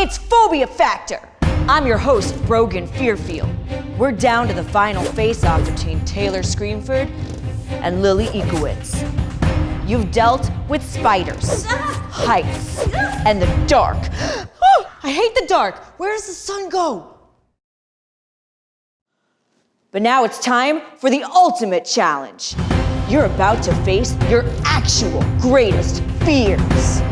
It's Phobia Factor. I'm your host, Brogan Fearfield. We're down to the final face-off between Taylor Screenford and Lily Ikowitz. You've dealt with spiders, heights, and the dark. Oh, I hate the dark. Where does the sun go? But now it's time for the ultimate challenge. You're about to face your actual greatest fears.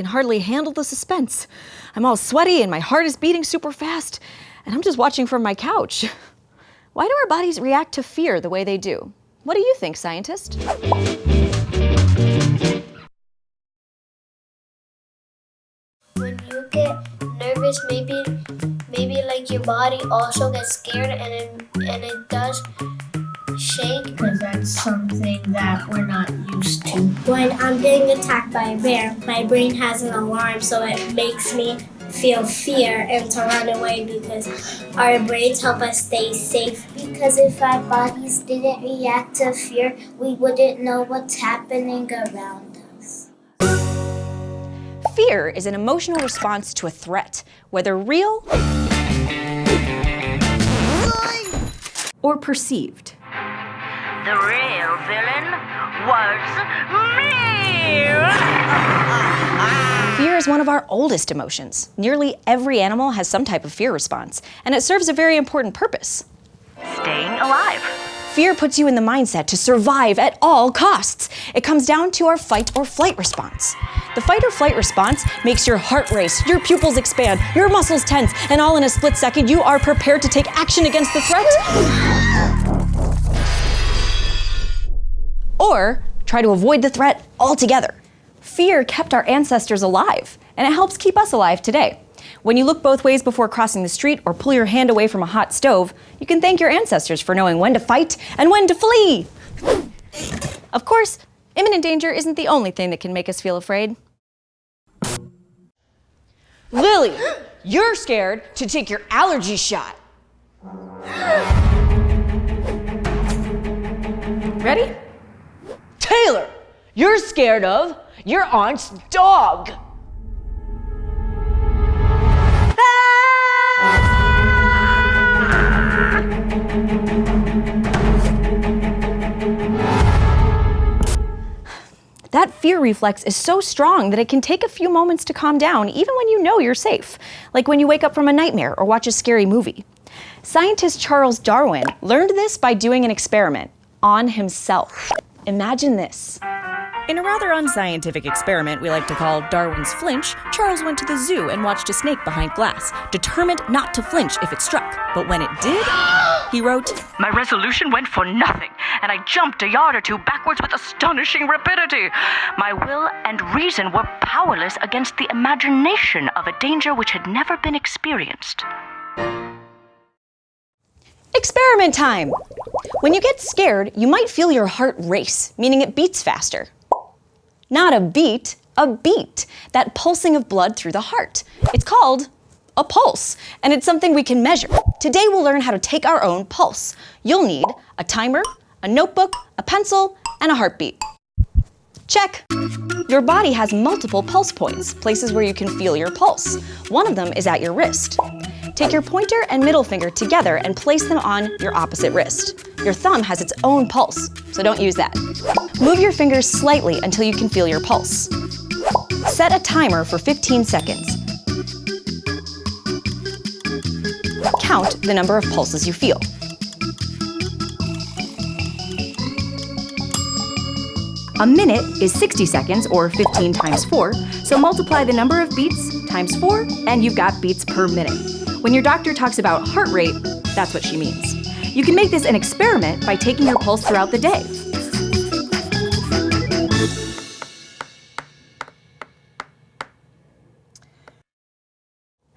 Can hardly handle the suspense. I'm all sweaty and my heart is beating super fast, and I'm just watching from my couch. Why do our bodies react to fear the way they do? What do you think, scientist? when you get nervous maybe maybe like your body also gets scared and it and it does shake because that's something that we're not used to. when i'm getting attacked by a bear my brain has an alarm so it makes me feel fear and to run away because our brains help us stay safe because if our bodies didn't react to fear we wouldn't know what's happening around us Fear is an emotional response to a threat, whether real or perceived. The real villain was me! Fear is one of our oldest emotions. Nearly every animal has some type of fear response, and it serves a very important purpose. Staying alive. Fear puts you in the mindset to survive at all costs. It comes down to our fight or flight response. The fight or flight response makes your heart race, your pupils expand, your muscles tense, and all in a split second, you are prepared to take action against the threat. Or try to avoid the threat altogether. Fear kept our ancestors alive, and it helps keep us alive today. When you look both ways before crossing the street or pull your hand away from a hot stove, you can thank your ancestors for knowing when to fight and when to flee. Of course, imminent danger isn't the only thing that can make us feel afraid. Lily, you're scared to take your allergy shot. Ready? Taylor, you're scared of your aunt's dog. Ah! That fear reflex is so strong that it can take a few moments to calm down, even when you know you're safe, like when you wake up from a nightmare or watch a scary movie. Scientist Charles Darwin learned this by doing an experiment on himself. Imagine this. In a rather unscientific experiment we like to call Darwin's flinch, Charles went to the zoo and watched a snake behind glass, determined not to flinch if it struck. But when it did, he wrote, My resolution went for nothing, and I jumped a yard or two backwards with astonishing rapidity. My will and reason were powerless against the imagination of a danger which had never been experienced. Experiment time! When you get scared, you might feel your heart race, meaning it beats faster. Not a beat, a beat, that pulsing of blood through the heart. It's called a pulse, and it's something we can measure. Today we'll learn how to take our own pulse. You'll need a timer, a notebook, a pencil, and a heartbeat. Check. Your body has multiple pulse points, places where you can feel your pulse. One of them is at your wrist. Take your pointer and middle finger together and place them on your opposite wrist. Your thumb has its own pulse, so don't use that. Move your fingers slightly until you can feel your pulse. Set a timer for 15 seconds. Count the number of pulses you feel. A minute is 60 seconds, or 15 times 4, so multiply the number of beats times 4, and you've got beats per minute. When your doctor talks about heart rate, that's what she means. You can make this an experiment by taking your pulse throughout the day.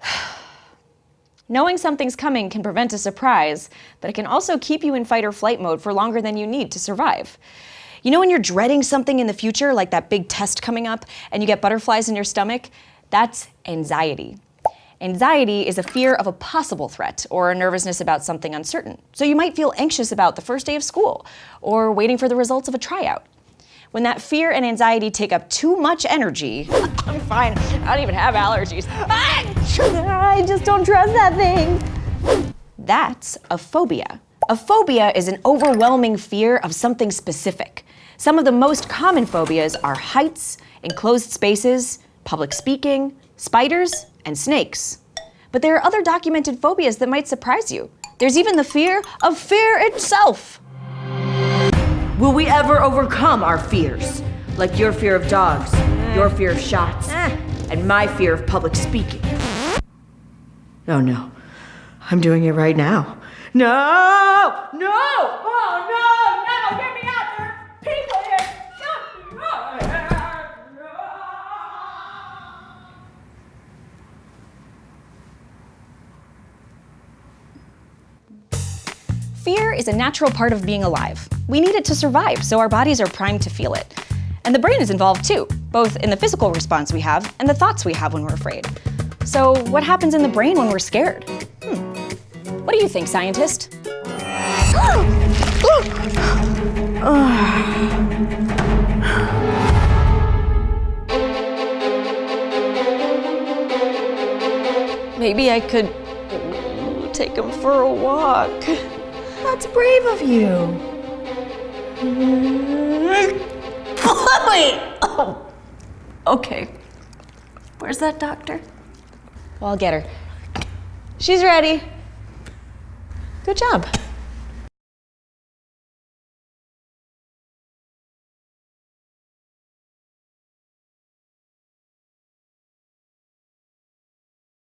Knowing something's coming can prevent a surprise, but it can also keep you in fight or flight mode for longer than you need to survive. You know when you're dreading something in the future, like that big test coming up, and you get butterflies in your stomach? That's anxiety. Anxiety is a fear of a possible threat or a nervousness about something uncertain. So you might feel anxious about the first day of school or waiting for the results of a tryout. When that fear and anxiety take up too much energy, I'm fine. I don't even have allergies. Ah, I just don't trust that thing. That's a phobia. A phobia is an overwhelming fear of something specific. Some of the most common phobias are heights, enclosed spaces, public speaking, spiders, and snakes. But there are other documented phobias that might surprise you. There's even the fear of fear itself. Will we ever overcome our fears? Like your fear of dogs, your fear of shots, and my fear of public speaking. Oh no. I'm doing it right now. No! No! Oh no! No! Get me out there! are People here! Fear is a natural part of being alive. We need it to survive, so our bodies are primed to feel it. And the brain is involved too, both in the physical response we have and the thoughts we have when we're afraid. So, what happens in the brain when we're scared? Hmm. What do you think, scientist? Maybe I could take him for a walk. That's brave of you. Wait! Oh. Okay. Where's that doctor? Well, I'll get her. She's ready. Good job.